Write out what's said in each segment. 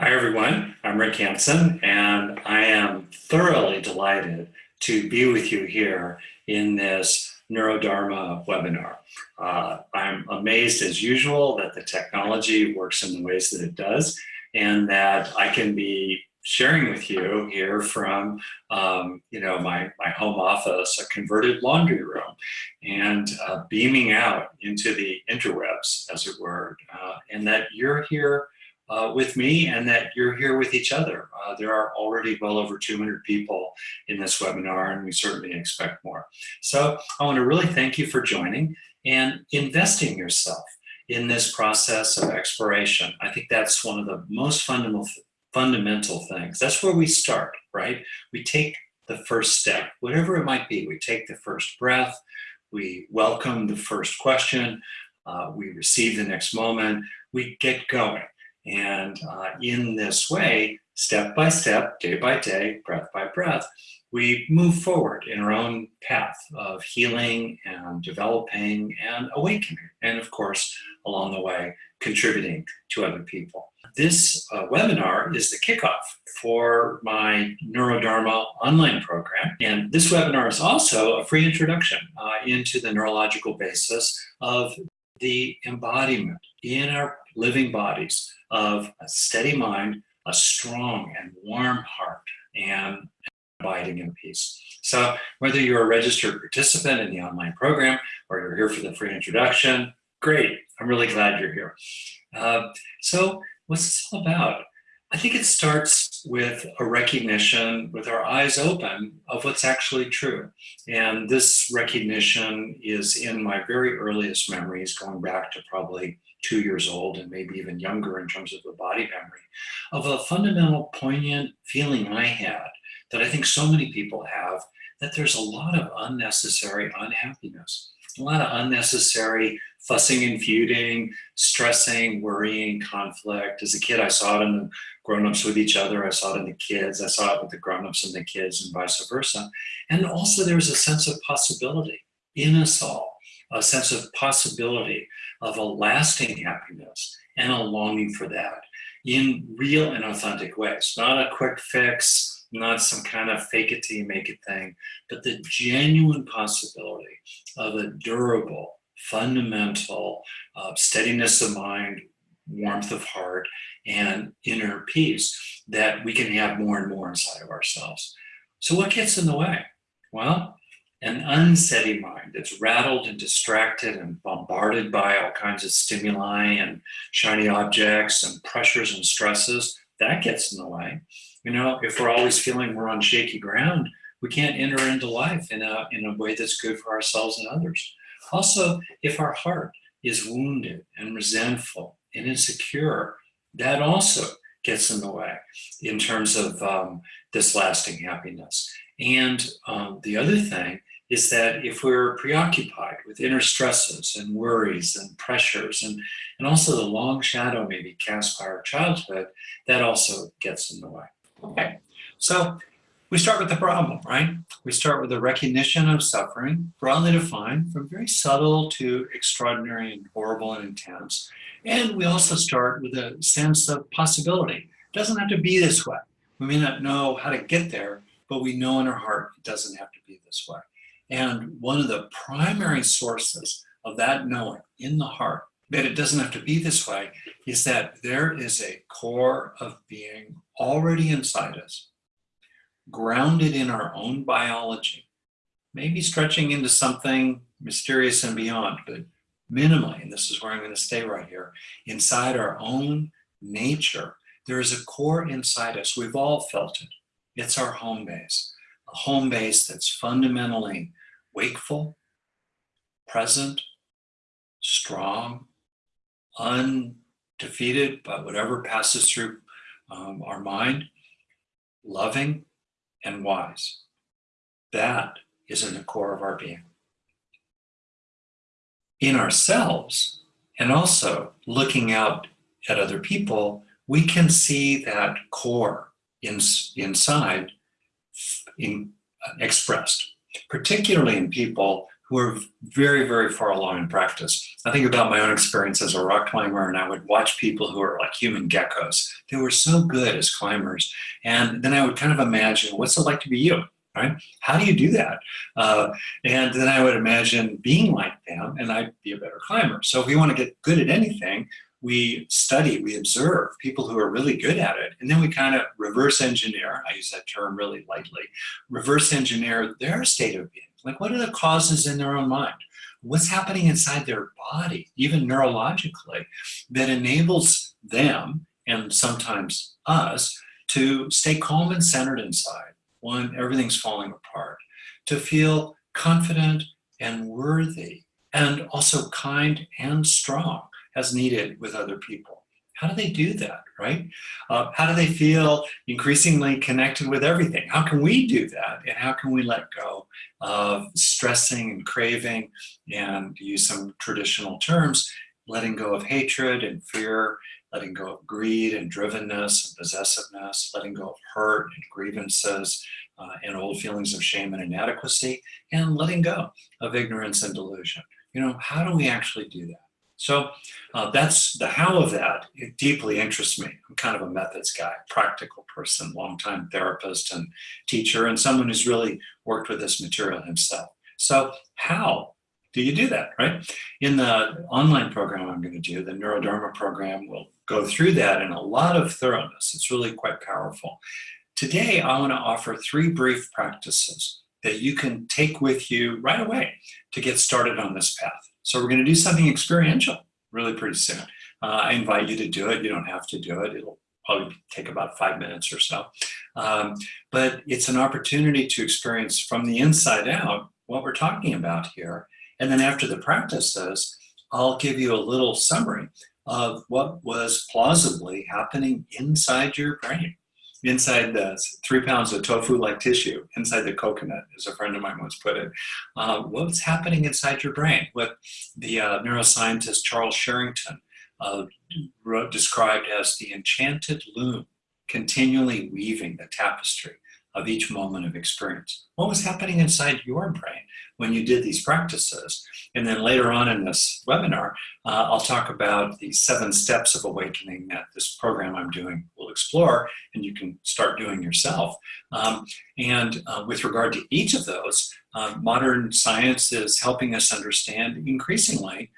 Hi, everyone. I'm Rick Hanson, and I am thoroughly delighted to be with you here in this Neurodharma webinar. Uh, I'm amazed as usual that the technology works in the ways that it does and that I can be sharing with you here from um, you know my, my home office, a converted laundry room, and uh, beaming out into the interwebs, as it were, uh, and that you're here uh, with me and that you're here with each other. Uh, there are already well over 200 people in this webinar and we certainly expect more. So I want to really thank you for joining and investing yourself in this process of exploration. I think that's one of the most fundamental, fundamental things. That's where we start, right? We take the first step, whatever it might be. We take the first breath, we welcome the first question, uh, we receive the next moment, we get going. And uh, in this way, step by step, day by day, breath by breath, we move forward in our own path of healing and developing and awakening. And of course, along the way, contributing to other people. This uh, webinar is the kickoff for my Neurodharma online program. And this webinar is also a free introduction uh, into the neurological basis of the embodiment in our living bodies of a steady mind, a strong and warm heart, and abiding in peace. So whether you're a registered participant in the online program or you're here for the free introduction, great. I'm really glad you're here. Uh, so what's this all about? I think it starts with a recognition with our eyes open of what's actually true. And this recognition is in my very earliest memories going back to probably two years old and maybe even younger in terms of the body memory, of a fundamental poignant feeling I had that I think so many people have, that there's a lot of unnecessary unhappiness, a lot of unnecessary fussing and feuding, stressing, worrying, conflict. As a kid, I saw it in the grown-ups with each other. I saw it in the kids. I saw it with the grown-ups and the kids and vice versa. And also there's a sense of possibility in us all, a sense of possibility of a lasting happiness and a longing for that in real and authentic ways, not a quick fix, not some kind of fake it till you make it thing, but the genuine possibility of a durable, fundamental uh, steadiness of mind, warmth of heart, and inner peace that we can have more and more inside of ourselves. So what gets in the way? Well, an unsteady mind that's rattled and distracted and bombarded by all kinds of stimuli and shiny objects and pressures and stresses, that gets in the way. You know, if we're always feeling we're on shaky ground, we can't enter into life in a, in a way that's good for ourselves and others. Also, if our heart is wounded and resentful and insecure, that also gets in the way in terms of um, this lasting happiness. And um, the other thing is that if we're preoccupied with inner stresses and worries and pressures and, and also the long shadow maybe cast by our childhood, that also gets in the way. Okay, so we start with the problem, right? We start with the recognition of suffering, broadly defined, from very subtle to extraordinary and horrible and intense. And we also start with a sense of possibility. It doesn't have to be this way. We may not know how to get there, but we know in our heart it doesn't have to be this way. And one of the primary sources of that knowing in the heart that it doesn't have to be this way is that there is a core of being already inside us, grounded in our own biology, maybe stretching into something mysterious and beyond, but minimally, and this is where I'm going to stay right here, inside our own nature, there is a core inside us. We've all felt it. It's our home base, a home base that's fundamentally wakeful, present, strong, undefeated by whatever passes through um, our mind, loving and wise. That is in the core of our being. In ourselves, and also looking out at other people, we can see that core in, inside in, uh, expressed particularly in people who are very, very far along in practice. I think about my own experience as a rock climber, and I would watch people who are like human geckos. They were so good as climbers. And then I would kind of imagine, what's it like to be you? Right? How do you do that? Uh, and then I would imagine being like them, and I'd be a better climber. So if we want to get good at anything, we study, we observe people who are really good at it, and then we kind of reverse engineer, I use that term really lightly, reverse engineer their state of being. Like what are the causes in their own mind? What's happening inside their body, even neurologically, that enables them, and sometimes us, to stay calm and centered inside when everything's falling apart, to feel confident and worthy, and also kind and strong as needed with other people. How do they do that, right? Uh, how do they feel increasingly connected with everything? How can we do that? And how can we let go of stressing and craving and use some traditional terms, letting go of hatred and fear, letting go of greed and drivenness and possessiveness, letting go of hurt and grievances uh, and old feelings of shame and inadequacy, and letting go of ignorance and delusion. You know, how do we actually do that? So uh, that's the how of that. It deeply interests me. I'm kind of a methods guy, practical person, longtime therapist and teacher, and someone who's really worked with this material himself. So how do you do that, right? In the online program I'm going to do, the Neurodharma program, will go through that in a lot of thoroughness. It's really quite powerful. Today, I want to offer three brief practices that you can take with you right away to get started on this path. So we're going to do something experiential really pretty soon. Uh, I invite you to do it. You don't have to do it. It'll probably take about five minutes or so. Um, but it's an opportunity to experience from the inside out what we're talking about here. And then after the practices, I'll give you a little summary of what was plausibly happening inside your brain inside the three pounds of tofu-like tissue inside the coconut, as a friend of mine once put it. Uh, what's happening inside your brain? What the uh, neuroscientist Charles Sherrington uh, wrote, described as the enchanted loom, continually weaving the tapestry of each moment of experience. What was happening inside your brain when you did these practices? And then later on in this webinar, uh, I'll talk about the seven steps of awakening that this program I'm doing will explore, and you can start doing yourself. Um, and uh, with regard to each of those, uh, modern science is helping us understand increasingly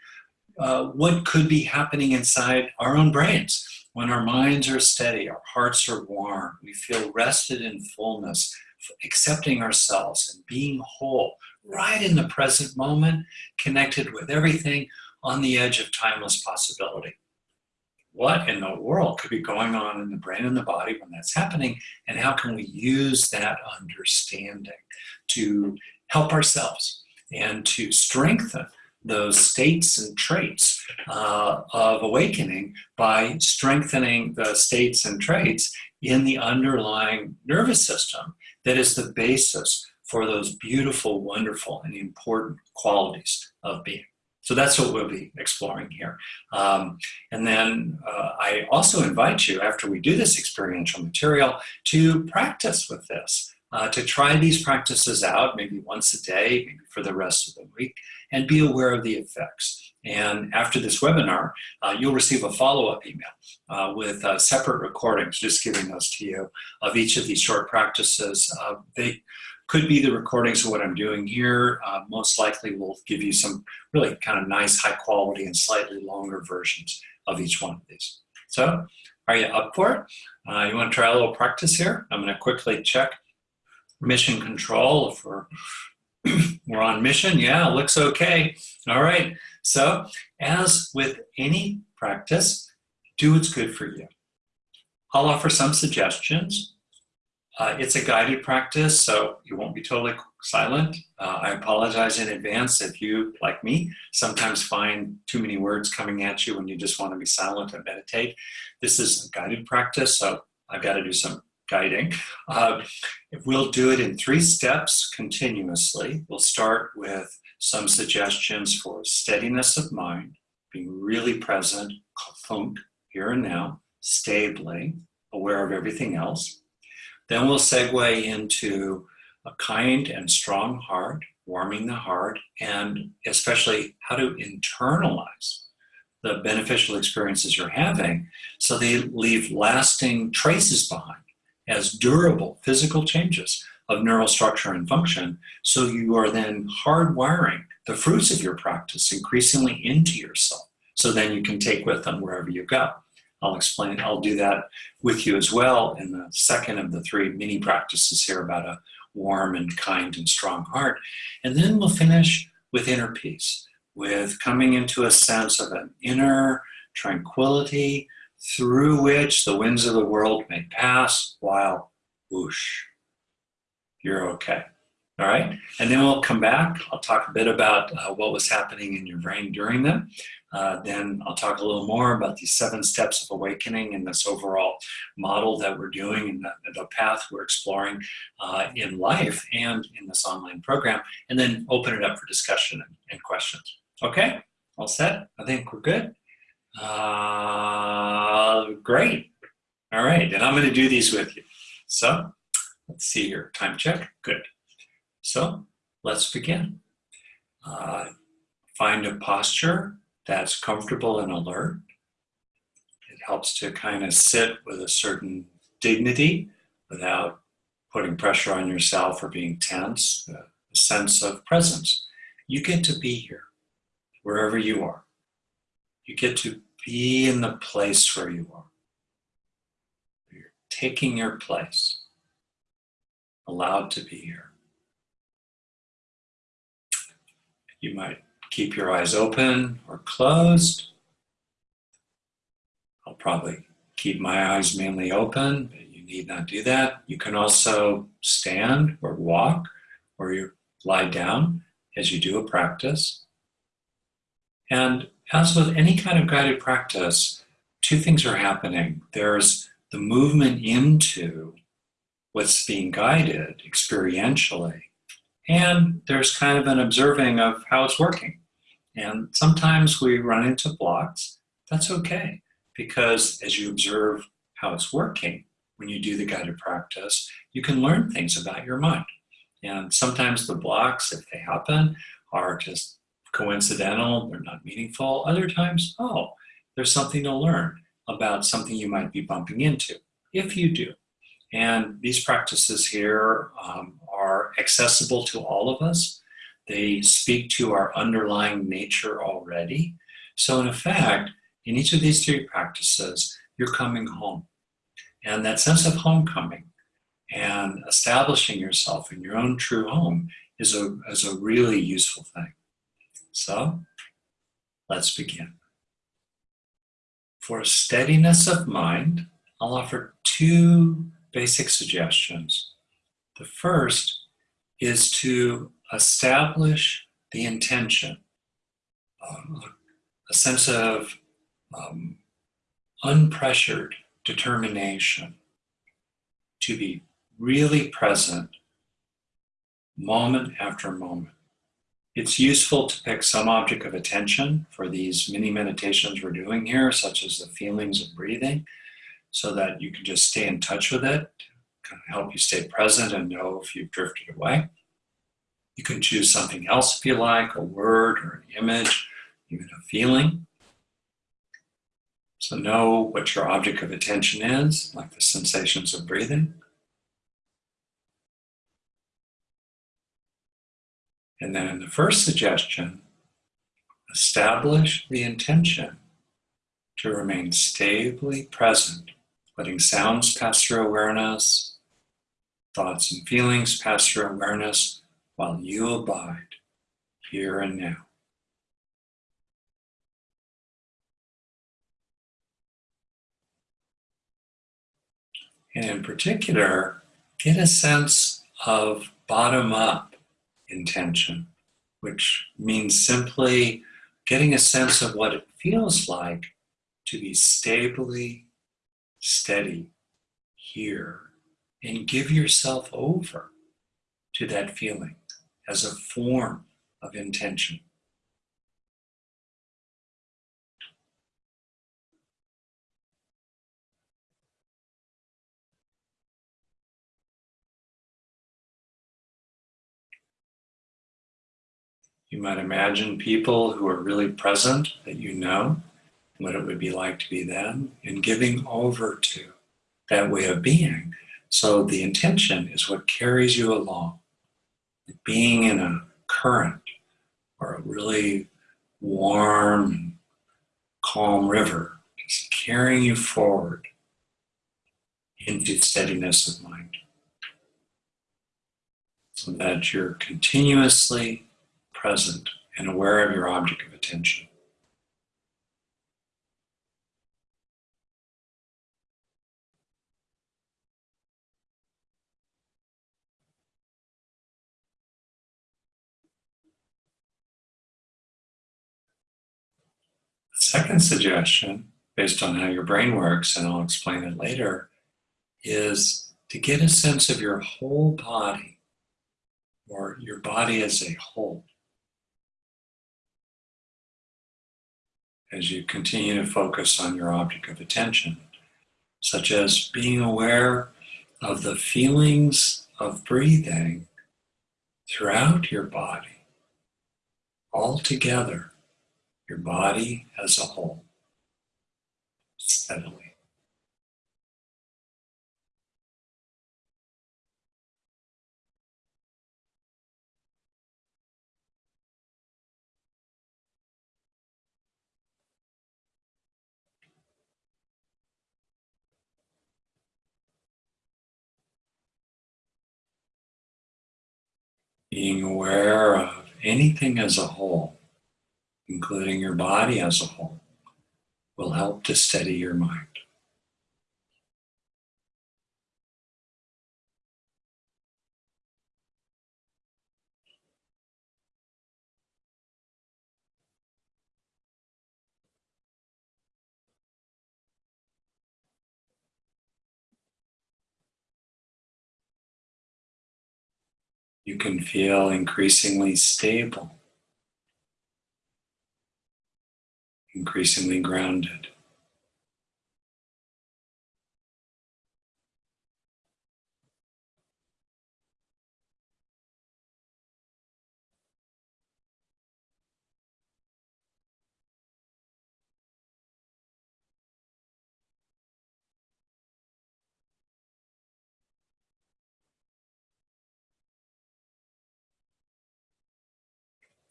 uh, what could be happening inside our own brains. When our minds are steady, our hearts are warm, we feel rested in fullness, accepting ourselves and being whole, right in the present moment, connected with everything on the edge of timeless possibility. What in the world could be going on in the brain and the body when that's happening? And how can we use that understanding to help ourselves and to strengthen those states and traits uh, of awakening by strengthening the states and traits in the underlying nervous system that is the basis for those beautiful, wonderful, and important qualities of being. So that's what we'll be exploring here. Um, and then uh, I also invite you, after we do this experiential material, to practice with this, uh, to try these practices out, maybe once a day, maybe for the rest of the week, and be aware of the effects. And after this webinar, uh, you'll receive a follow-up email uh, with uh, separate recordings, just giving those to you, of each of these short practices. Uh, they could be the recordings of what I'm doing here. Uh, most likely we'll give you some really kind of nice, high quality and slightly longer versions of each one of these. So are you up for it? Uh, you want to try a little practice here? I'm going to quickly check mission control we're we're on mission. Yeah, looks okay. All right. So as with any practice, do what's good for you. I'll offer some suggestions. Uh, it's a guided practice, so you won't be totally silent. Uh, I apologize in advance if you, like me, sometimes find too many words coming at you when you just want to be silent and meditate. This is a guided practice, so I've got to do some guiding. Uh, we'll do it in three steps continuously. We'll start with some suggestions for steadiness of mind, being really present, thunk, here and now, stably, aware of everything else. Then we'll segue into a kind and strong heart, warming the heart, and especially how to internalize the beneficial experiences you're having so they leave lasting traces behind as durable physical changes of neural structure and function. So you are then hardwiring the fruits of your practice increasingly into yourself. So then you can take with them wherever you go. I'll explain, I'll do that with you as well in the second of the three mini practices here about a warm and kind and strong heart. And then we'll finish with inner peace, with coming into a sense of an inner tranquility through which the winds of the world may pass while whoosh, you're okay. All right, and then we'll come back. I'll talk a bit about uh, what was happening in your brain during them. Uh, then I'll talk a little more about these seven steps of awakening and this overall model that we're doing and the, the path we're exploring uh, in life and in this online program, and then open it up for discussion and, and questions. Okay, all set? I think we're good. Uh, great. All right, and I'm going to do these with you. So let's see here. Time check. Good. So let's begin. Uh, find a posture that's comfortable and alert. It helps to kind of sit with a certain dignity without putting pressure on yourself or being tense, a sense of presence. You get to be here, wherever you are. You get to be in the place where you are. You're taking your place, allowed to be here. You might keep your eyes open or closed. I'll probably keep my eyes mainly open, but you need not do that. You can also stand or walk or you lie down as you do a practice. And as with any kind of guided practice, two things are happening. There's the movement into what's being guided experientially, and there's kind of an observing of how it's working. And sometimes we run into blocks. That's okay, because as you observe how it's working, when you do the guided practice, you can learn things about your mind. And sometimes the blocks, if they happen, are just coincidental, they're not meaningful. Other times, oh, there's something to learn about something you might be bumping into, if you do. And these practices here um, are accessible to all of us. They speak to our underlying nature already. So in effect, in each of these three practices, you're coming home. And that sense of homecoming and establishing yourself in your own true home is a, is a really useful thing. So let's begin. For steadiness of mind, I'll offer two basic suggestions. The first is to establish the intention, um, a sense of um, unpressured determination to be really present moment after moment. It's useful to pick some object of attention for these mini meditations we're doing here, such as the feelings of breathing, so that you can just stay in touch with it, kind of help you stay present and know if you've drifted away. You can choose something else if you like, a word or an image, even a feeling. So know what your object of attention is, like the sensations of breathing. And then in the first suggestion, establish the intention to remain stably present letting sounds pass through awareness, thoughts and feelings pass through awareness while you abide here and now. And in particular, get a sense of bottom up intention, which means simply getting a sense of what it feels like to be stably steady here and give yourself over to that feeling as a form of intention. You might imagine people who are really present that you know, what it would be like to be them, and giving over to that way of being. So the intention is what carries you along. Being in a current or a really warm calm river is carrying you forward into steadiness of mind. So that you're continuously present and aware of your object of attention. The second suggestion, based on how your brain works, and I'll explain it later, is to get a sense of your whole body or your body as a whole. As you continue to focus on your object of attention, such as being aware of the feelings of breathing throughout your body, all together, your body as a whole, steadily. Being aware of anything as a whole, including your body as a whole, will help to steady your mind. You can feel increasingly stable, increasingly grounded.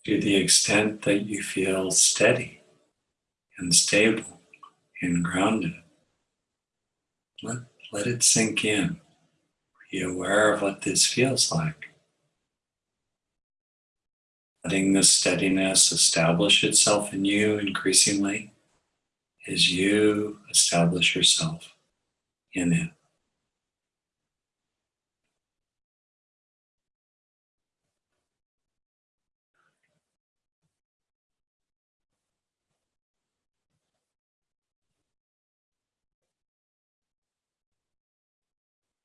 To the extent that you feel steady and stable and grounded. Let, let it sink in. Be aware of what this feels like. Letting the steadiness establish itself in you increasingly as you establish yourself in it.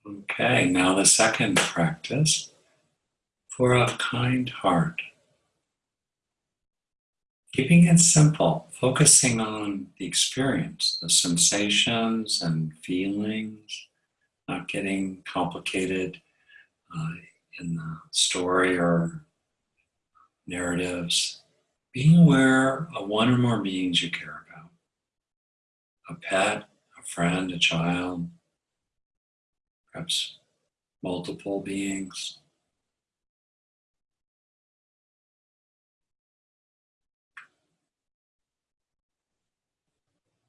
Okay, now the second practice for a kind heart. Keeping it simple, focusing on the experience, the sensations and feelings, not getting complicated uh, in the story or narratives. Being aware of one or more beings you care about. A pet, a friend, a child, perhaps multiple beings.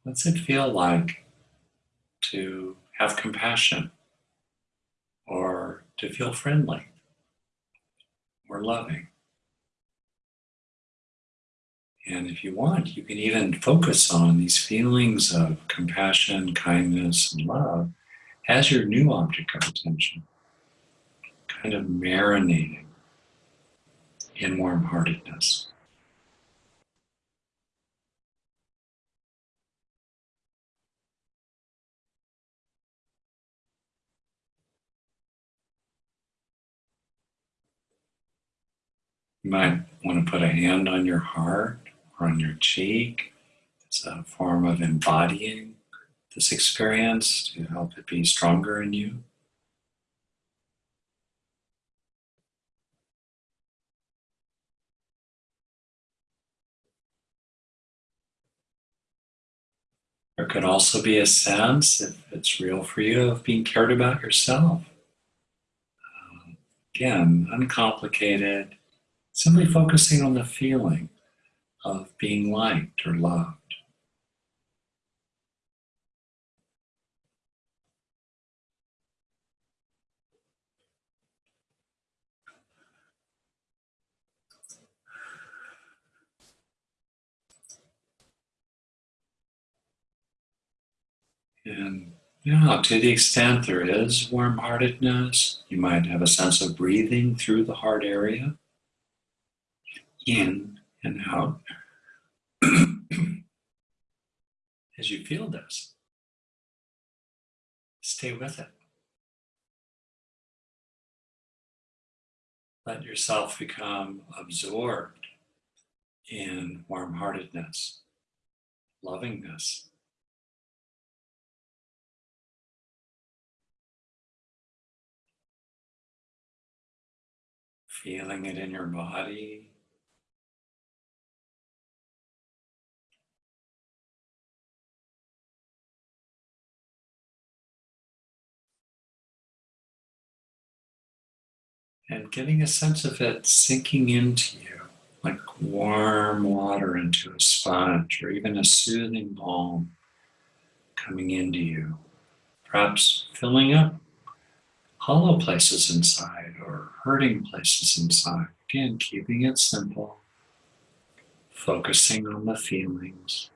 What's it feel like to have compassion or to feel friendly or loving? And if you want, you can even focus on these feelings of compassion, kindness, and love as your new object of attention, kind of marinating in warm heartedness. You might want to put a hand on your heart or on your cheek. It's a form of embodying this experience to help it be stronger in you. There could also be a sense, if it's real for you, of being cared about yourself. Um, again, uncomplicated, simply focusing on the feeling of being liked or loved. And yeah, to the extent there is warm heartedness, you might have a sense of breathing through the heart area, in and out. As you feel this, stay with it. Let yourself become absorbed in warm heartedness, lovingness. Feeling it in your body. And getting a sense of it sinking into you like warm water into a sponge or even a soothing balm coming into you. Perhaps filling up hollow places inside or hurting places inside. Again, keeping it simple, focusing on the feelings.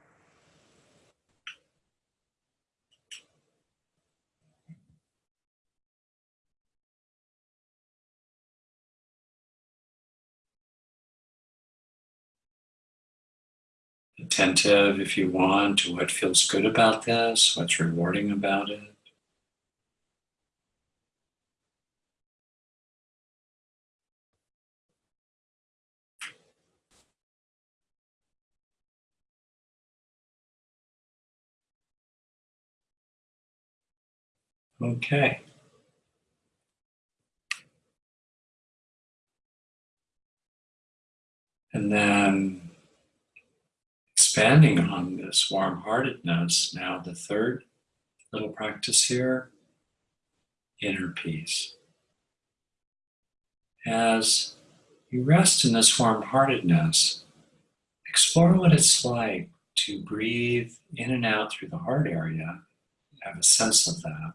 Attentive, if you want, to what feels good about this, what's rewarding about it. Okay. And then expanding on this warm heartedness, now the third little practice here inner peace. As you rest in this warm heartedness, explore what it's like to breathe in and out through the heart area, have a sense of that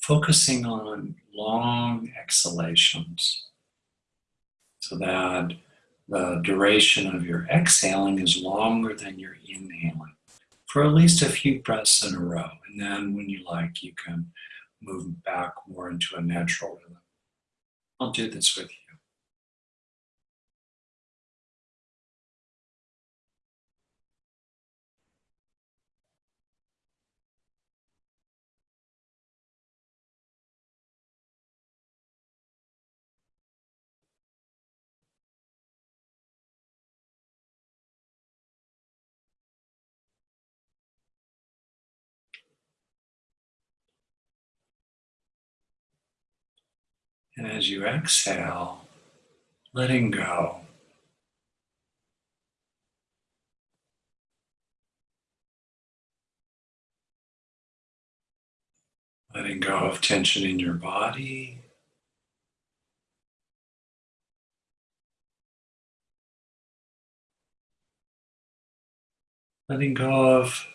focusing on long exhalations so that the duration of your exhaling is longer than your inhaling for at least a few breaths in a row. And then when you like, you can move back more into a natural rhythm. I'll do this with you. And as you exhale, letting go. Letting go of tension in your body. Letting go of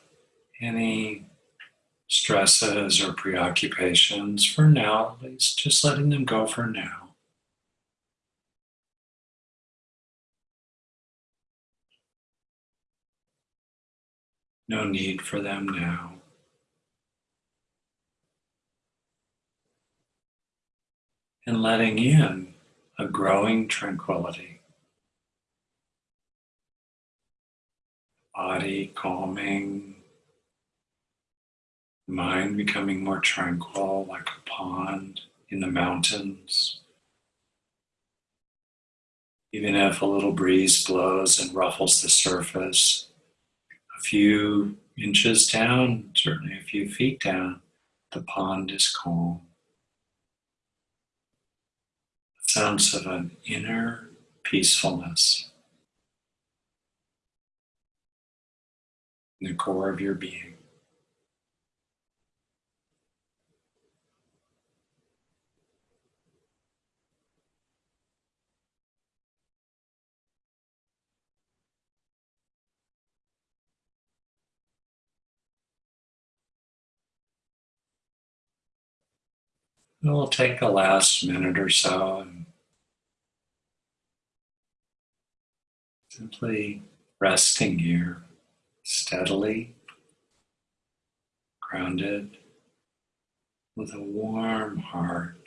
any stresses or preoccupations for now, at least just letting them go for now. No need for them now. And letting in a growing tranquility. Body calming, mind becoming more tranquil like a pond in the mountains. Even if a little breeze blows and ruffles the surface, a few inches down, certainly a few feet down, the pond is calm. A sense of an inner peacefulness in the core of your being. We'll take a last minute or so and simply resting here steadily, grounded, with a warm heart,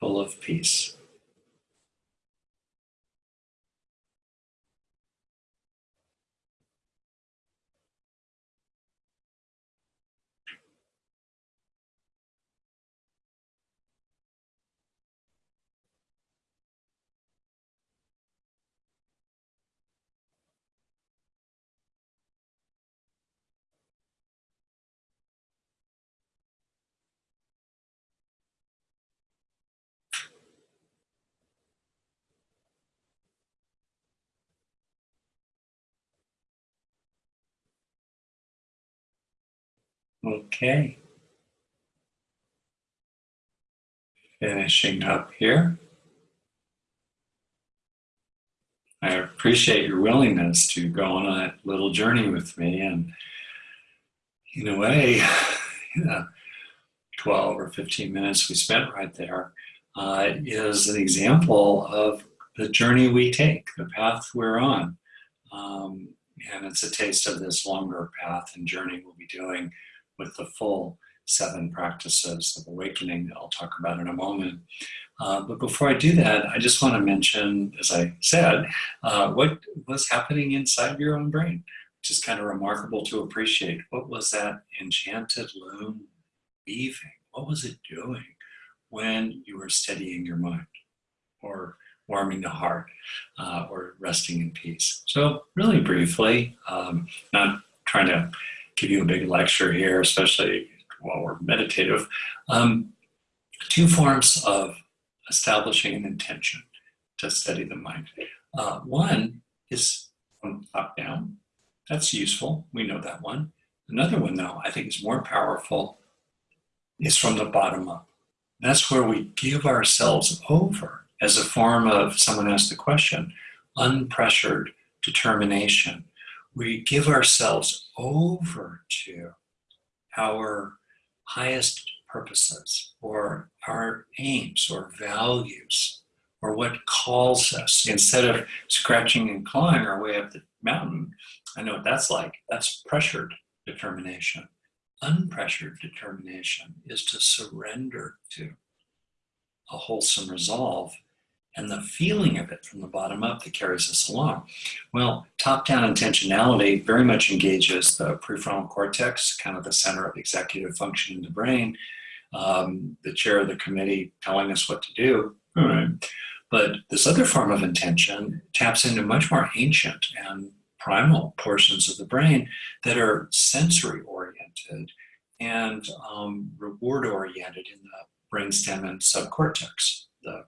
full of peace. Okay. Finishing up here. I appreciate your willingness to go on a little journey with me and in a way, you know, 12 or 15 minutes we spent right there uh, is an example of the journey we take, the path we're on. Um, and it's a taste of this longer path and journey we'll be doing with the full seven practices of awakening that I'll talk about in a moment. Uh, but before I do that, I just want to mention, as I said, uh, what was happening inside your own brain, which is kind of remarkable to appreciate. What was that enchanted loom weaving? What was it doing when you were steadying your mind or warming the heart uh, or resting in peace? So really briefly, um, not trying to give you a big lecture here, especially while we're meditative. Um, two forms of establishing an intention to steady the mind. Uh, one is from top down. That's useful. We know that one. Another one, though, I think is more powerful, is from the bottom up. That's where we give ourselves over as a form of, someone asked the question, unpressured determination we give ourselves over to our highest purposes or our aims or values or what calls us instead of scratching and clawing our way up the mountain. I know what that's like. That's pressured determination. Unpressured determination is to surrender to a wholesome resolve and the feeling of it from the bottom up that carries us along. Well, top-down intentionality very much engages the prefrontal cortex, kind of the center of executive function in the brain, um, the chair of the committee telling us what to do. But this other form of intention taps into much more ancient and primal portions of the brain that are sensory oriented and um, reward oriented in the brainstem and subcortex, the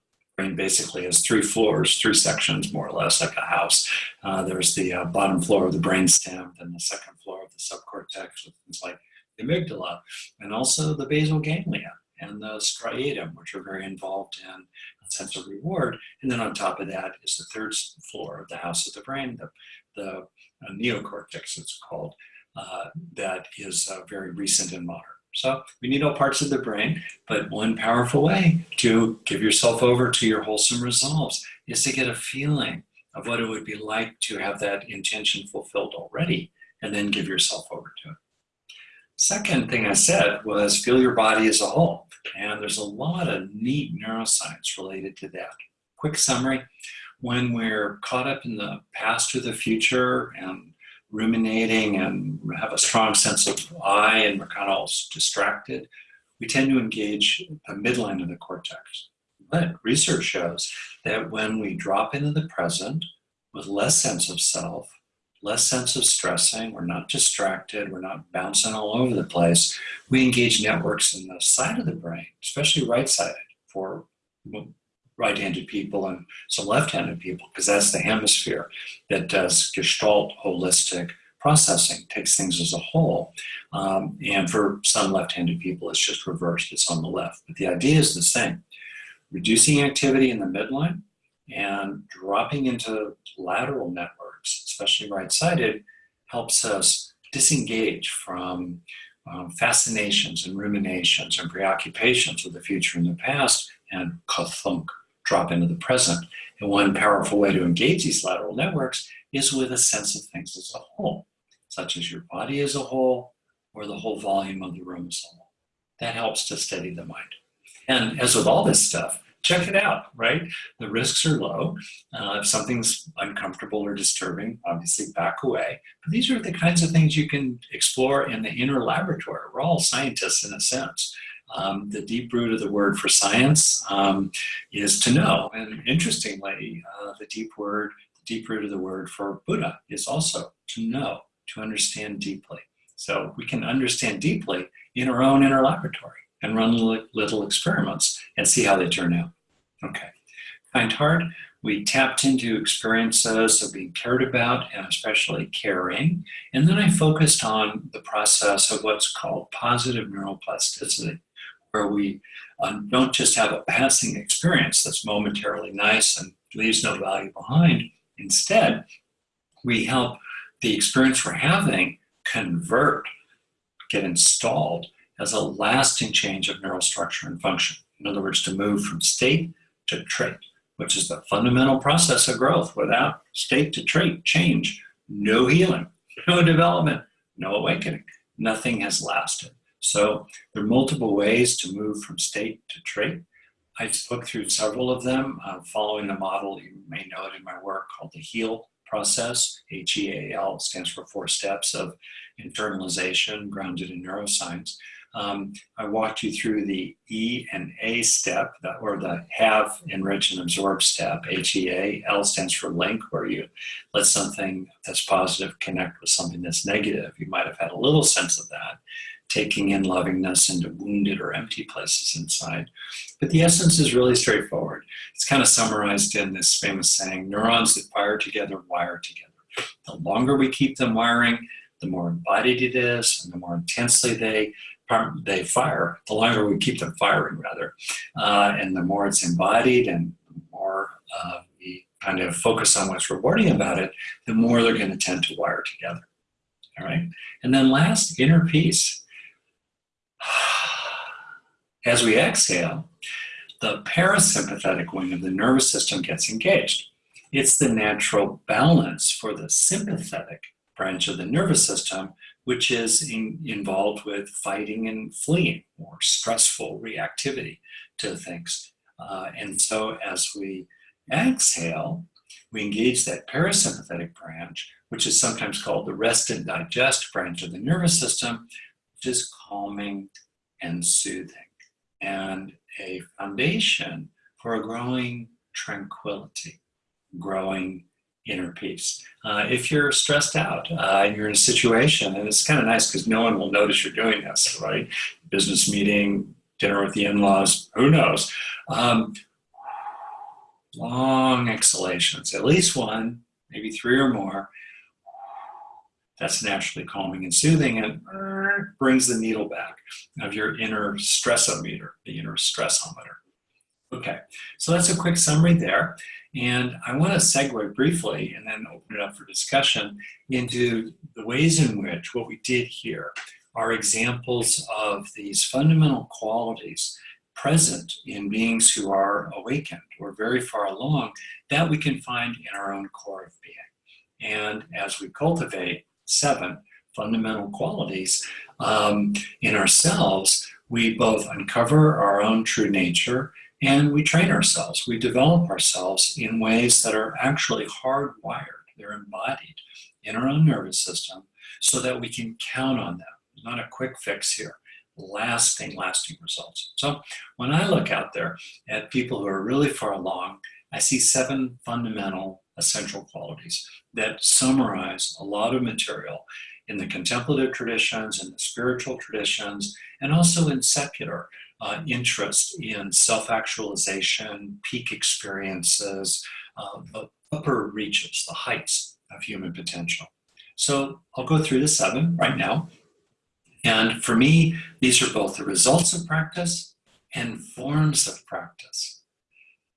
basically has three floors, three sections, more or less, like a house. Uh, there's the uh, bottom floor of the brainstem, then the second floor of the subcortex with things like the amygdala, and also the basal ganglia and the striatum, which are very involved in sense of reward. And then on top of that is the third floor of the house of the brain, the, the uh, neocortex, it's called, uh, that is uh, very recent and modern. So we need all parts of the brain, but one powerful way to give yourself over to your wholesome resolves is to get a feeling of what it would be like to have that intention fulfilled already, and then give yourself over to it. Second thing I said was feel your body as a whole. And there's a lot of neat neuroscience related to that. Quick summary, when we're caught up in the past or the future and ruminating and have a strong sense of I and we're kind of all distracted, we tend to engage the midline of the cortex. But research shows that when we drop into the present with less sense of self, less sense of stressing, we're not distracted, we're not bouncing all over the place, we engage networks in the side of the brain, especially right-sided for right-handed people and some left-handed people, because that's the hemisphere that does gestalt holistic processing, takes things as a whole. Um, and for some left-handed people, it's just reversed, it's on the left. But the idea is the same. Reducing activity in the midline and dropping into lateral networks, especially right-sided, helps us disengage from um, fascinations and ruminations and preoccupations with the future and the past and thunk, drop into the present. And one powerful way to engage these lateral networks is with a sense of things as a whole, such as your body as a whole or the whole volume of the room as a whole. That helps to steady the mind. And as with all this stuff, check it out, right? The risks are low. Uh, if something's uncomfortable or disturbing, obviously back away. But these are the kinds of things you can explore in the inner laboratory. We're all scientists in a sense. Um, the deep root of the word for science um, is to know. And interestingly, uh, the deep word, the deep root of the word for Buddha is also to know, to understand deeply. So we can understand deeply in our own inner laboratory and run little experiments and see how they turn out. Okay. Kind heart, we tapped into experiences of being cared about and especially caring. And then I focused on the process of what's called positive neuroplasticity, where we um, don't just have a passing experience that's momentarily nice and leaves no value behind. Instead, we help the experience we're having convert, get installed as a lasting change of neural structure and function. In other words, to move from state to trait, which is the fundamental process of growth. Without state to trait change, no healing, no development, no awakening. Nothing has lasted. So there are multiple ways to move from state to trait. I spoke through several of them, uh, following a model you may know it in my work called the HEAL process. H-E-A-L stands for four steps of internalization grounded in neuroscience. Um, I walked you through the E and A step, or the have, enrich, and absorb step. HEA, L stands for link, where you let something that's positive connect with something that's negative. You might have had a little sense of that, taking in lovingness into wounded or empty places inside. But the essence is really straightforward. It's kind of summarized in this famous saying, neurons that fire together wire together. The longer we keep them wiring, the more embodied it is, and the more intensely they they fire, the longer we keep them firing rather. Uh, and the more it's embodied and the more uh, we kind of focus on what's rewarding about it, the more they're gonna tend to wire together, all right? And then last, inner peace. As we exhale, the parasympathetic wing of the nervous system gets engaged. It's the natural balance for the sympathetic branch of the nervous system which is in, involved with fighting and fleeing or stressful reactivity to things. Uh, and so as we exhale, we engage that parasympathetic branch, which is sometimes called the rest and digest branch of the nervous system, is calming and soothing and a foundation for a growing tranquility, growing inner peace. Uh, if you're stressed out, uh, you're in a situation, and it's kind of nice because no one will notice you're doing this, right? Business meeting, dinner with the in-laws, who knows? Um, long exhalations, at least one, maybe three or more. That's naturally calming and soothing and brings the needle back of your inner stressometer, the inner stressometer. Okay, so that's a quick summary there. And I want to segue briefly and then open it up for discussion into the ways in which what we did here are examples of these fundamental qualities present in beings who are awakened or very far along that we can find in our own core of being. And as we cultivate seven fundamental qualities um, in ourselves, we both uncover our own true nature and we train ourselves, we develop ourselves in ways that are actually hardwired, they're embodied in our own nervous system so that we can count on them. Not a quick fix here, lasting, lasting results. So when I look out there at people who are really far along, I see seven fundamental essential qualities that summarize a lot of material in the contemplative traditions, and the spiritual traditions, and also in secular uh, interest in self-actualization, peak experiences, uh, the upper reaches, the heights of human potential. So I'll go through the seven right now. And for me, these are both the results of practice and forms of practice.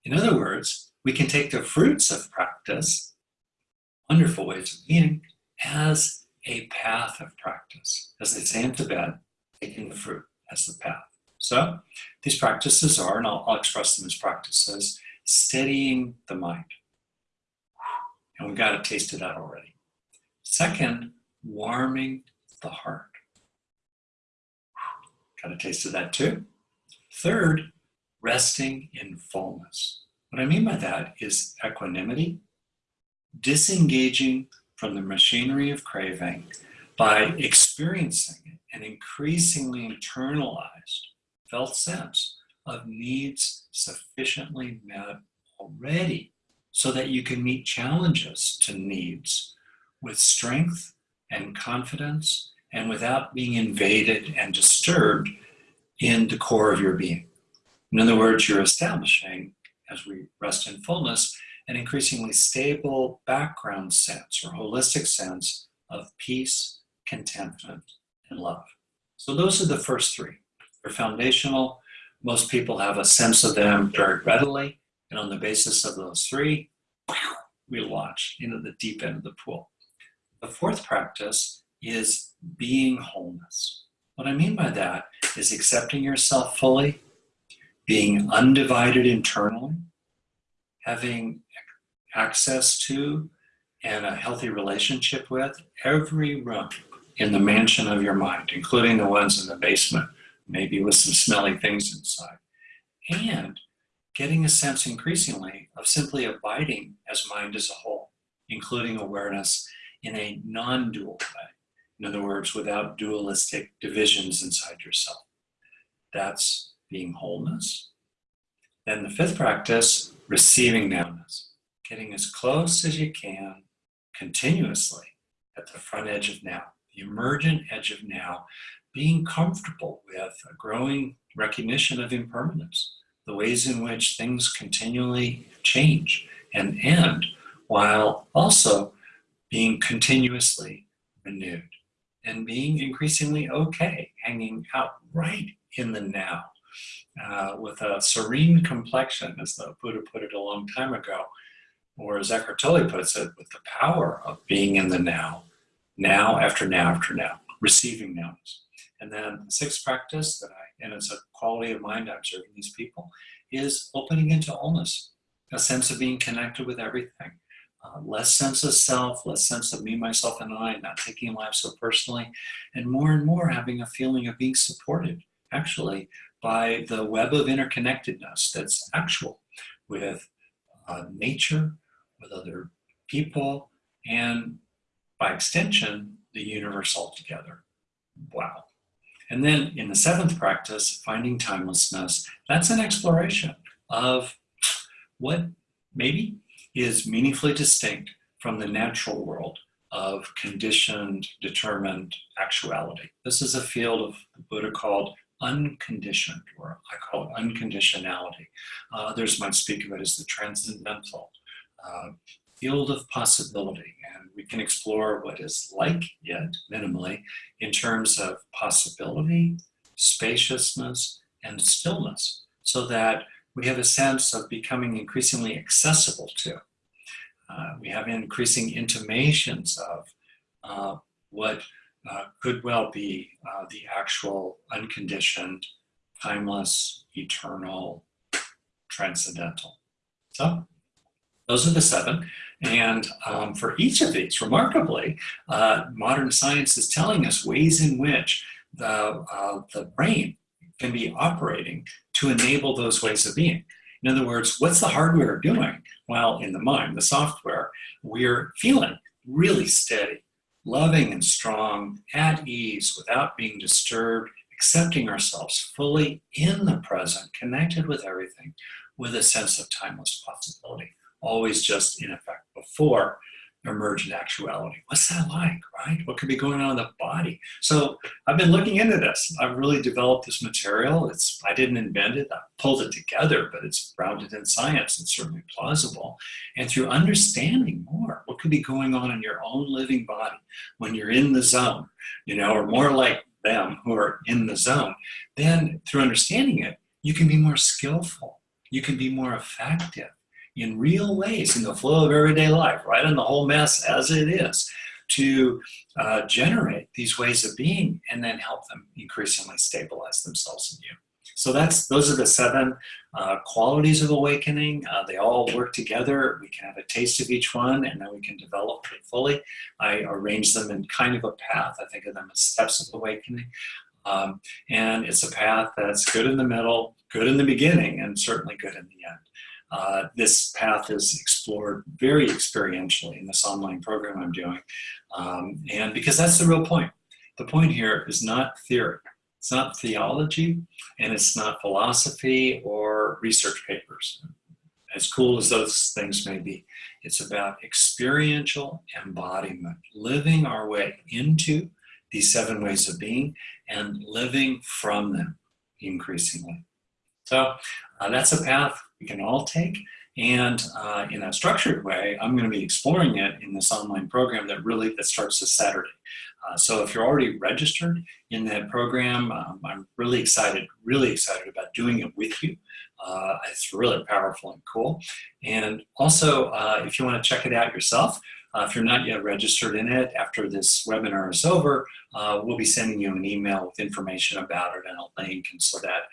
In other words, we can take the fruits of practice, wonderful ways of being, as a path of practice. As they say in Tibet, taking the fruit as the path. So these practices are, and I'll, I'll express them as practices, steadying the mind. And we've got a taste of that already. Second, warming the heart. Got a taste of that too. Third, resting in fullness. What I mean by that is equanimity, disengaging from the machinery of craving by experiencing an increasingly internalized felt sense of needs sufficiently met already so that you can meet challenges to needs with strength and confidence and without being invaded and disturbed in the core of your being. In other words, you're establishing, as we rest in fullness, an increasingly stable background sense or holistic sense of peace, contentment, and love. So those are the first three. They're foundational. Most people have a sense of them very readily. And on the basis of those three, we launch into the deep end of the pool. The fourth practice is being wholeness. What I mean by that is accepting yourself fully, being undivided internally, having access to and a healthy relationship with every room in the mansion of your mind, including the ones in the basement maybe with some smelly things inside. And getting a sense increasingly of simply abiding as mind as a whole, including awareness in a non dual way. In other words, without dualistic divisions inside yourself. That's being wholeness. Then the fifth practice, receiving nowness, getting as close as you can continuously at the front edge of now, the emergent edge of now, being comfortable with a growing recognition of impermanence, the ways in which things continually change and end, while also being continuously renewed and being increasingly okay, hanging out right in the now. Uh, with a serene complexion, as the Buddha put it a long time ago, or as Eckhart Tolle puts it, with the power of being in the now, now after now after now, receiving nows. And then the sixth practice that I, and it's a quality of mind observing these people, is opening into allness, a sense of being connected with everything. Uh, less sense of self, less sense of me, myself, and I, not taking life so personally, and more and more having a feeling of being supported, actually, by the web of interconnectedness that's actual with uh, nature, with other people, and by extension, the universe altogether. Wow. And then in the seventh practice, finding timelessness, that's an exploration of what maybe is meaningfully distinct from the natural world of conditioned, determined actuality. This is a field of the Buddha called unconditioned, or I call it unconditionality. Uh, others might speak of it as the transcendental uh, field of possibility. And we can explore what is like yet minimally in terms of possibility, spaciousness, and stillness, so that we have a sense of becoming increasingly accessible to. Uh, we have increasing intimations of uh, what uh, could well be uh, the actual unconditioned, timeless, eternal, transcendental. So those are the seven. And um, for each of these, remarkably, uh, modern science is telling us ways in which the, uh, the brain can be operating to enable those ways of being. In other words, what's the hardware doing? Well, in the mind, the software, we're feeling really steady, loving and strong, at ease, without being disturbed, accepting ourselves fully in the present, connected with everything, with a sense of timeless possibility always just in effect before emergent actuality. What's that like, right? What could be going on in the body? So I've been looking into this. I've really developed this material. It's I didn't invent it. I pulled it together, but it's grounded in science and certainly plausible. And through understanding more, what could be going on in your own living body when you're in the zone, you know, or more like them who are in the zone, then through understanding it, you can be more skillful. You can be more effective in real ways in the flow of everyday life, right in the whole mess as it is, to uh, generate these ways of being and then help them increasingly stabilize themselves in you. So that's those are the seven uh, qualities of awakening. Uh, they all work together. We can have a taste of each one and then we can develop fully. I arrange them in kind of a path. I think of them as steps of awakening. Um, and it's a path that's good in the middle, good in the beginning, and certainly good in the end. Uh, this path is explored very experientially in this online program I'm doing. Um, and because that's the real point. The point here is not theory. It's not theology, and it's not philosophy or research papers. As cool as those things may be, it's about experiential embodiment, living our way into these seven ways of being and living from them increasingly. So uh, that's a path we can all take. And uh, in a structured way, I'm going to be exploring it in this online program that really that starts this Saturday. Uh, so if you're already registered in that program, um, I'm really excited, really excited about doing it with you. Uh, it's really powerful and cool. And also, uh, if you want to check it out yourself, uh, if you're not yet registered in it, after this webinar is over, uh, we'll be sending you an email with information about it and a link and so that,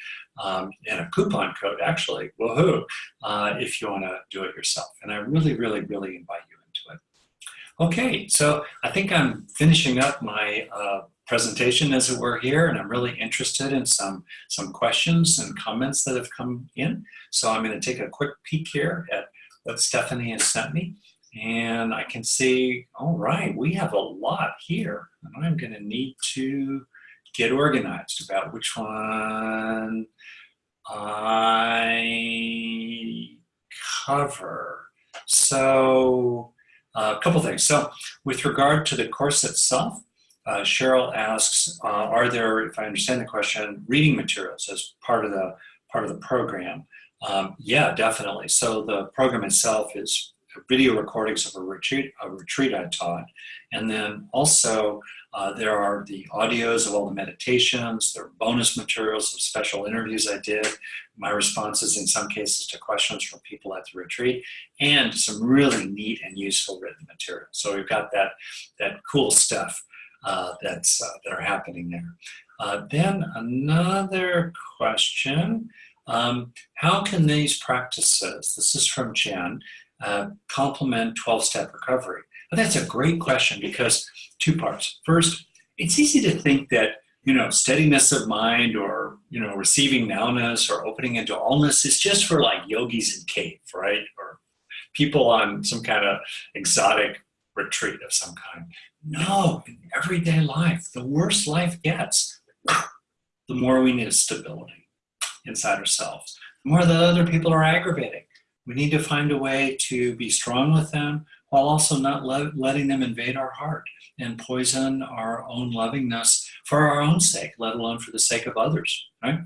um, and a coupon code actually, woohoo, uh, if you want to do it yourself. And I really, really, really invite you into it. Okay, so I think I'm finishing up my uh, presentation as it were here and I'm really interested in some some questions and comments that have come in so I'm going to take a quick peek here at what Stephanie has sent me and I can see, all right, we have a lot here. And I'm going to need to get organized about which one I cover. So uh, a couple things. So with regard to the course itself, uh, Cheryl asks, uh, are there, if I understand the question, reading materials as part of the part of the program? Um, yeah, definitely. So the program itself is video recordings of a retreat, a retreat I taught. And then also uh, there are the audios of all the meditations, there are bonus materials of special interviews I did, my responses in some cases to questions from people at the retreat, and some really neat and useful written material. So we've got that, that cool stuff uh, that's, uh, that are happening there. Uh, then another question, um, how can these practices, this is from Jen, uh, complement 12-step recovery? That's a great question because two parts. First, it's easy to think that you know, steadiness of mind or, you know, receiving nowness or opening into allness is just for like yogis in cave, right? Or people on some kind of exotic retreat of some kind. No, in everyday life, the worse life gets, the more we need stability inside ourselves. The more that other people are aggravating, we need to find a way to be strong with them while also not let, letting them invade our heart and poison our own lovingness for our own sake, let alone for the sake of others, right?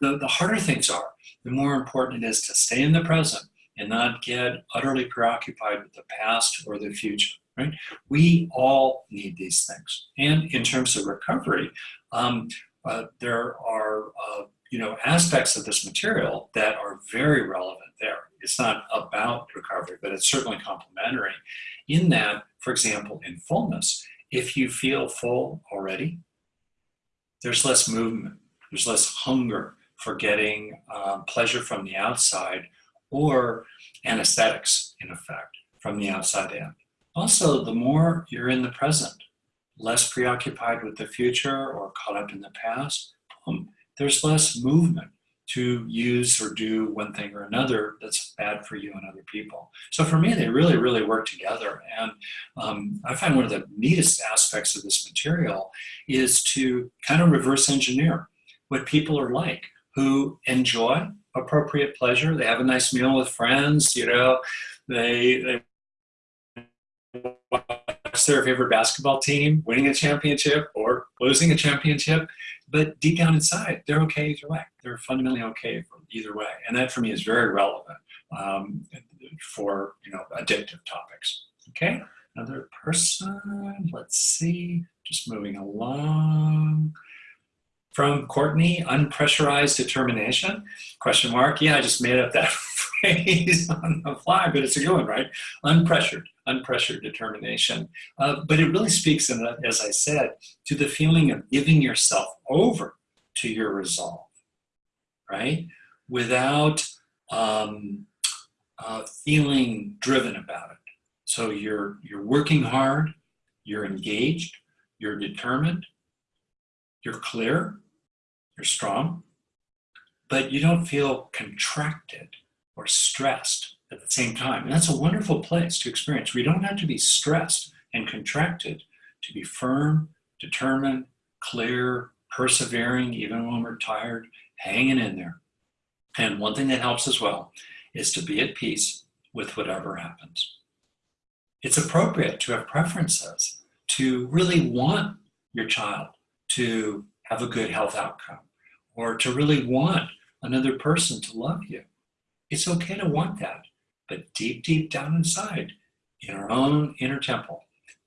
The, the harder things are, the more important it is to stay in the present and not get utterly preoccupied with the past or the future, right? We all need these things. And in terms of recovery, um, uh, there are, uh, you know, aspects of this material that are very relevant there. It's not about recovery, but it's certainly complementary in that, for example, in fullness, if you feel full already, there's less movement, there's less hunger for getting um, pleasure from the outside or anesthetics, in effect, from the outside in. Also, the more you're in the present, less preoccupied with the future or caught up in the past, um, there's less movement to use or do one thing or another that's bad for you and other people. So for me, they really, really work together. And um, I find one of the neatest aspects of this material is to kind of reverse engineer what people are like who enjoy appropriate pleasure. They have a nice meal with friends, you know, they, they watch their favorite basketball team winning a championship or losing a championship but deep down inside, they're okay either way. They're fundamentally okay either way. And that for me is very relevant um, for, you know, addictive topics. Okay, another person, let's see, just moving along. From Courtney, unpressurized determination, question mark. Yeah, I just made up that phrase on the fly, but it's a good one, right? Unpressured, unpressured determination. Uh, but it really speaks, in, as I said, to the feeling of giving yourself over to your resolve, right? Without um, uh, feeling driven about it. So you're, you're working hard, you're engaged, you're determined, you're clear, you're strong, but you don't feel contracted or stressed at the same time. And that's a wonderful place to experience. We don't have to be stressed and contracted to be firm, determined, clear, persevering, even when we're tired, hanging in there. And one thing that helps as well is to be at peace with whatever happens. It's appropriate to have preferences, to really want your child to have a good health outcome, or to really want another person to love you. It's okay to want that, but deep, deep down inside, in our own inner temple,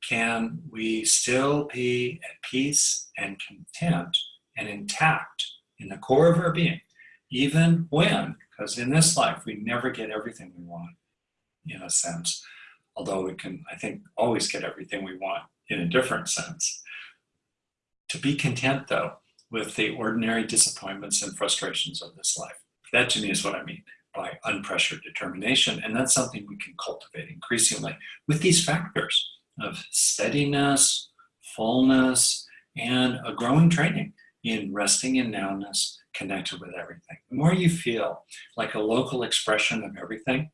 can we still be at peace and content and intact in the core of our being, even when, because in this life, we never get everything we want, in a sense, although we can, I think, always get everything we want in a different sense. To be content, though, with the ordinary disappointments and frustrations of this life. That to me is what I mean by unpressured determination. And that's something we can cultivate increasingly with these factors of steadiness, fullness, and a growing training in resting in nowness, connected with everything. The more you feel like a local expression of everything,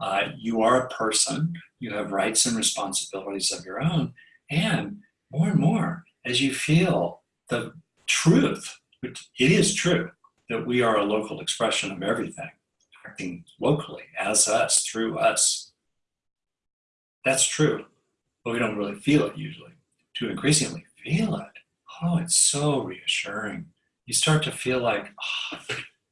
uh, you are a person, you have rights and responsibilities of your own, and more and more, as you feel the truth, which it is true, that we are a local expression of everything, acting locally, as us, through us. That's true, but we don't really feel it usually. To increasingly feel it, oh, it's so reassuring. You start to feel like oh,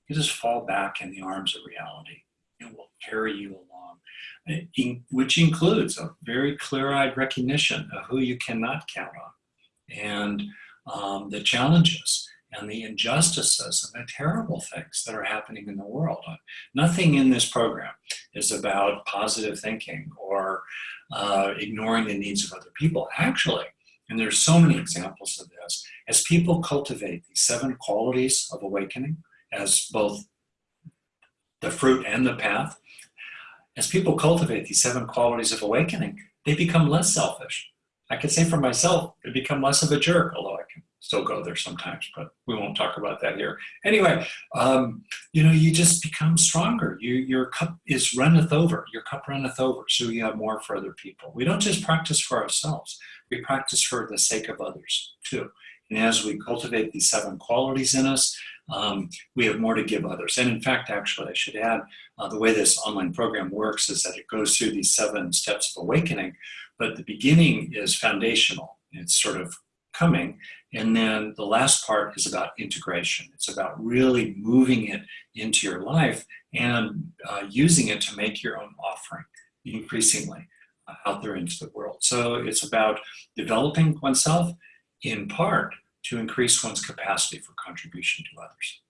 you just fall back in the arms of reality. It will carry you along, which includes a very clear-eyed recognition of who you cannot count on and um, the challenges and the injustices and the terrible things that are happening in the world. Nothing in this program is about positive thinking or uh, ignoring the needs of other people. Actually, and there's so many examples of this, as people cultivate these seven qualities of awakening as both the fruit and the path, as people cultivate these seven qualities of awakening, they become less selfish. I can say for myself, they become less of a jerk, although I can still go there sometimes, but we won't talk about that here. Anyway, um, you know, you just become stronger. You, your cup is runneth over. Your cup runneth over, so you have more for other people. We don't just practice for ourselves. We practice for the sake of others, too. And as we cultivate these seven qualities in us, um, we have more to give others. And in fact, actually, I should add, uh, the way this online program works is that it goes through these seven steps of awakening, but the beginning is foundational. It's sort of coming. And then the last part is about integration. It's about really moving it into your life and uh, using it to make your own offering increasingly uh, out there into the world. So it's about developing oneself in part to increase one's capacity for contribution to others.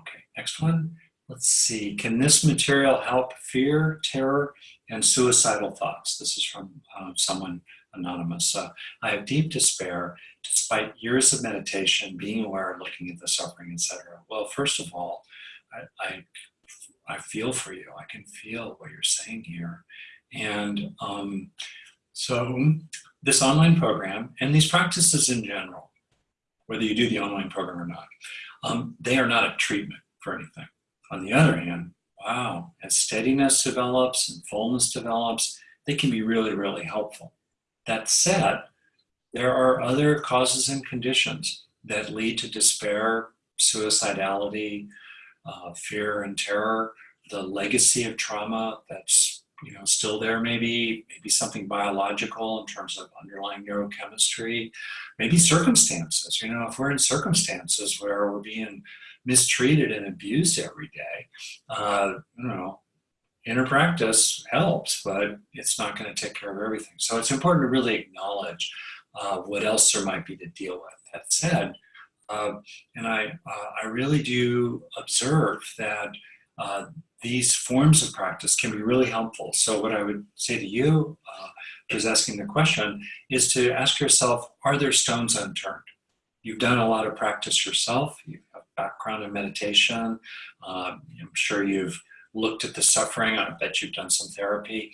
Okay, next one. Let's see, can this material help fear, terror, and suicidal thoughts? This is from uh, someone anonymous. Uh, I have deep despair despite years of meditation, being aware, looking at the suffering, etc. Well, first of all, I, I, I, feel for you. I can feel what you're saying here. And um, so this online program and these practices in general, whether you do the online program or not, um, they are not a treatment for anything. On the other hand, wow, as steadiness develops and fullness develops, they can be really, really helpful. That said, there are other causes and conditions that lead to despair, suicidality, uh, fear and terror, the legacy of trauma that's you know still there maybe, maybe something biological in terms of underlying neurochemistry, maybe circumstances. You know, if we're in circumstances where we're being mistreated and abused every day, uh, you know, inner practice helps, but it's not going to take care of everything. So it's important to really acknowledge uh, what else there might be to deal with. That said, uh, and I, uh, I really do observe that uh, these forms of practice can be really helpful. So what I would say to you, uh, who's asking the question, is to ask yourself, are there stones unturned? You've done a lot of practice yourself, you have background in meditation. Um, I'm sure you've looked at the suffering. I bet you've done some therapy.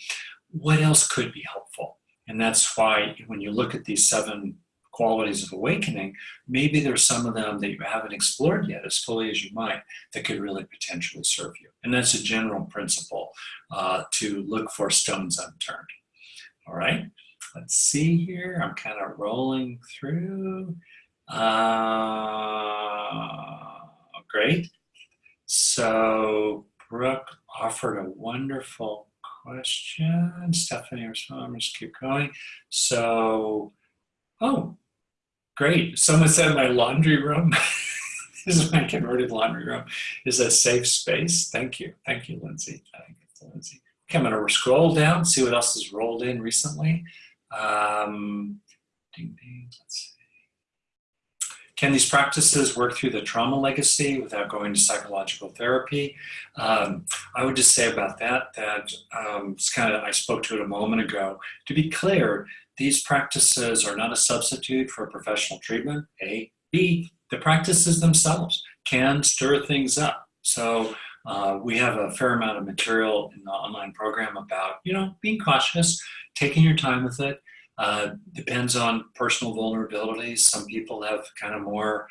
What else could be helpful? And that's why when you look at these seven qualities of awakening, maybe there's some of them that you haven't explored yet as fully as you might that could really potentially serve you. And that's a general principle uh, to look for stones unturned. All right, let's see here. I'm kind of rolling through. Uh, great. So Brooke offered a wonderful question. Stephanie, I'm just keep going. So, oh, great. Someone said my laundry room. this is my converted laundry room is a safe space. Thank you. Thank you, Lindsay. Thank you, Lindsay. Okay, I'm to scroll down, see what else has rolled in recently. Um, ding, ding, let's see. Can these practices work through the trauma legacy without going to psychological therapy? Um, I would just say about that, that um, it's kind of, I spoke to it a moment ago. To be clear, these practices are not a substitute for professional treatment, A. B, the practices themselves can stir things up. So uh, we have a fair amount of material in the online program about, you know, being cautious, taking your time with it, uh, depends on personal vulnerabilities. Some people have kind of more,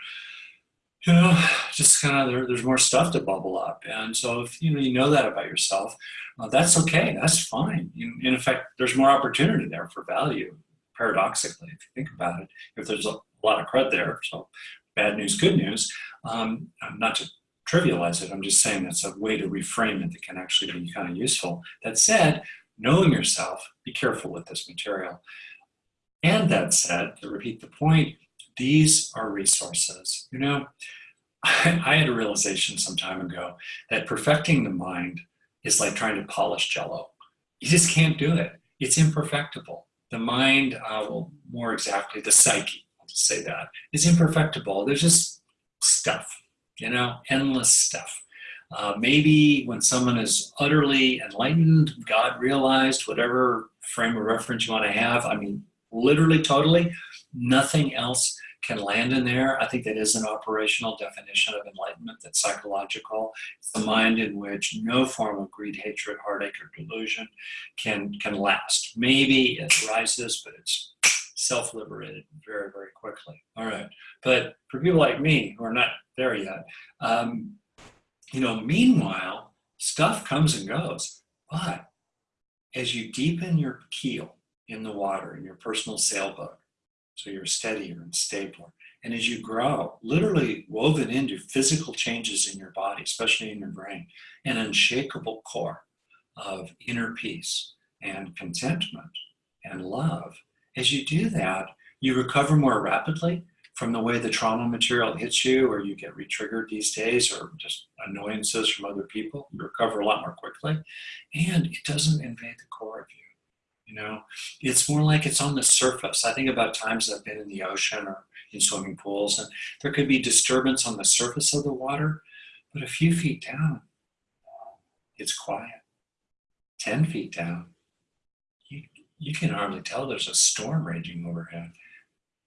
you know, just kind of there, there's more stuff to bubble up. And so if you know you know that about yourself, uh, that's okay. That's fine. In, in effect, there's more opportunity there for value. Paradoxically, if you think about it, if there's a lot of crud there, so bad news, good news. Um, not to trivialize it, I'm just saying that's a way to reframe it that can actually be kind of useful. That said, knowing yourself, be careful with this material. And that said, to repeat the point, these are resources. You know, I, I had a realization some time ago that perfecting the mind is like trying to polish jello. You just can't do it. It's imperfectible. The mind, uh, well, more exactly, the psyche, I'll just say that, is imperfectible. There's just stuff, you know, endless stuff. Uh, maybe when someone is utterly enlightened, God realized, whatever frame of reference you want to have, I mean, literally totally. Nothing else can land in there. I think that is an operational definition of enlightenment that's psychological. It's the mind in which no form of greed, hatred, heartache, or delusion can, can last. Maybe it rises, but it's self-liberated very, very quickly. All right. But for people like me who are not there yet, um, you know, meanwhile, stuff comes and goes. But as you deepen your keel, in the water in your personal sailboat. So you're steadier and stabler. And as you grow, literally woven into physical changes in your body, especially in your brain, an unshakable core of inner peace and contentment and love. As you do that, you recover more rapidly from the way the trauma material hits you or you get re-triggered these days or just annoyances from other people. You recover a lot more quickly and it doesn't invade the core of you. You know, it's more like it's on the surface. I think about times I've been in the ocean or in swimming pools, and there could be disturbance on the surface of the water, but a few feet down, it's quiet. 10 feet down, you, you can hardly tell there's a storm raging overhead.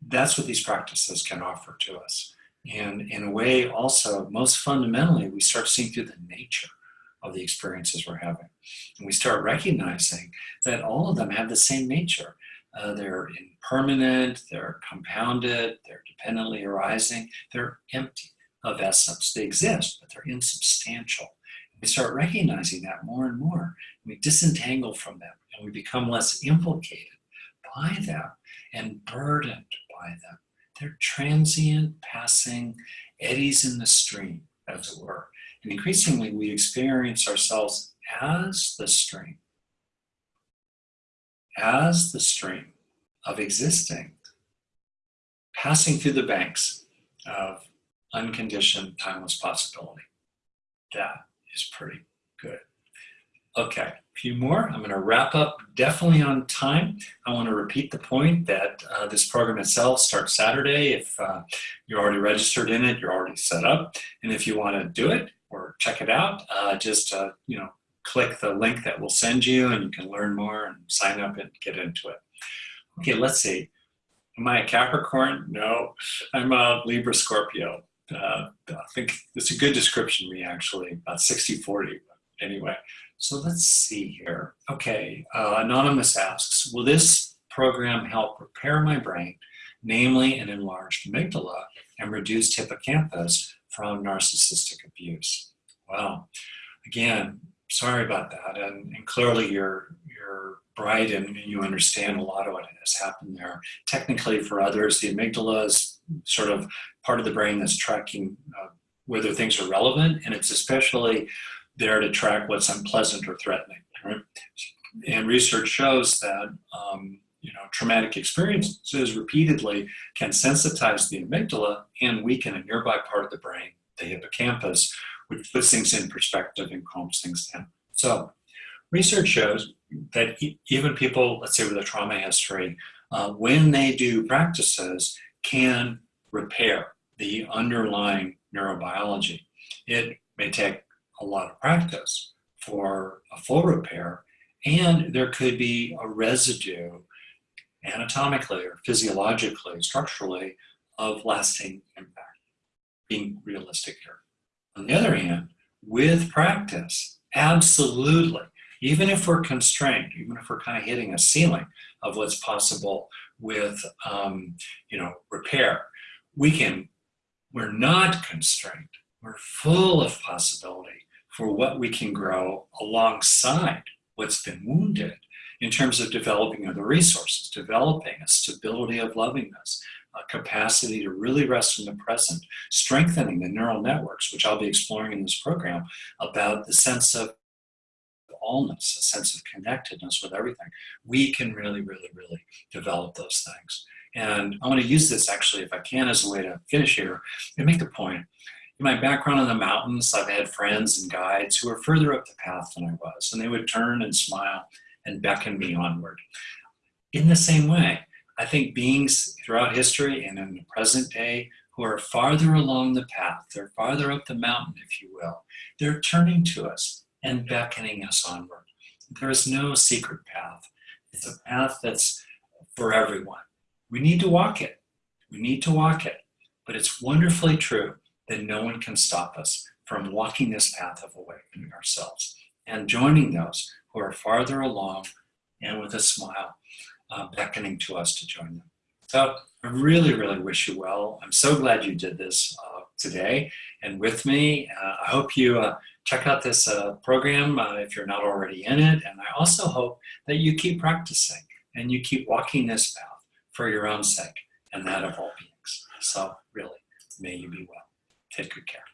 That's what these practices can offer to us. And in a way, also, most fundamentally, we start seeing through the nature of the experiences we're having. And we start recognizing that all of them have the same nature. Uh, they're impermanent, they're compounded, they're dependently arising, they're empty of essence. They exist, but they're insubstantial. We start recognizing that more and more. We disentangle from them and we become less implicated by them and burdened by them. They're transient, passing eddies in the stream, as it were. And increasingly, we experience ourselves as the stream, as the stream of existing, passing through the banks of unconditioned, timeless possibility. That is pretty good. Okay, a few more. I'm going to wrap up definitely on time. I want to repeat the point that uh, this program itself starts Saturday. If uh, you're already registered in it, you're already set up. And if you want to do it, or check it out, uh, just uh, you know, click the link that we'll send you and you can learn more and sign up and get into it. Okay, let's see. Am I a Capricorn? No, I'm a Libra Scorpio. uh, I think it's a good description of me actually, about 60 40. Anyway, so let's see here. Okay, uh, Anonymous asks Will this program help repair my brain, namely an enlarged amygdala and reduced hippocampus from narcissistic abuse? Well, again, sorry about that. And, and clearly you're, you're bright and you understand a lot of what has happened there. Technically for others, the amygdala is sort of part of the brain that's tracking uh, whether things are relevant and it's especially there to track what's unpleasant or threatening. Right? And research shows that um, you know traumatic experiences repeatedly can sensitize the amygdala and weaken a nearby part of the brain, the hippocampus, which puts things in perspective and calms things down. So research shows that even people, let's say with a trauma history, uh, when they do practices, can repair the underlying neurobiology. It may take a lot of practice for a full repair, and there could be a residue anatomically or physiologically, structurally, of lasting impact, being realistic here. On the other hand, with practice, absolutely, even if we're constrained, even if we're kind of hitting a ceiling of what's possible with, um, you know, repair, we can, we're not constrained. We're full of possibility for what we can grow alongside what's been wounded in terms of developing other resources, developing a stability of lovingness, a capacity to really rest in the present, strengthening the neural networks, which I'll be exploring in this program, about the sense of allness, a sense of connectedness with everything. We can really, really, really develop those things. And I want to use this actually, if I can, as a way to finish here and make the point. In my background in the mountains, I've had friends and guides who were further up the path than I was, and they would turn and smile and beckon me onward. In the same way, I think beings throughout history and in the present day who are farther along the path, they're farther up the mountain, if you will, they're turning to us and beckoning us onward. There is no secret path. It's a path that's for everyone. We need to walk it. We need to walk it. But it's wonderfully true that no one can stop us from walking this path of awakening ourselves and joining those who are farther along and with a smile uh, beckoning to us to join them. So I really, really wish you well. I'm so glad you did this uh, today and with me. Uh, I hope you uh, check out this uh, program uh, if you're not already in it. And I also hope that you keep practicing and you keep walking this path for your own sake and that of all beings. So really, may you be well. Take good care.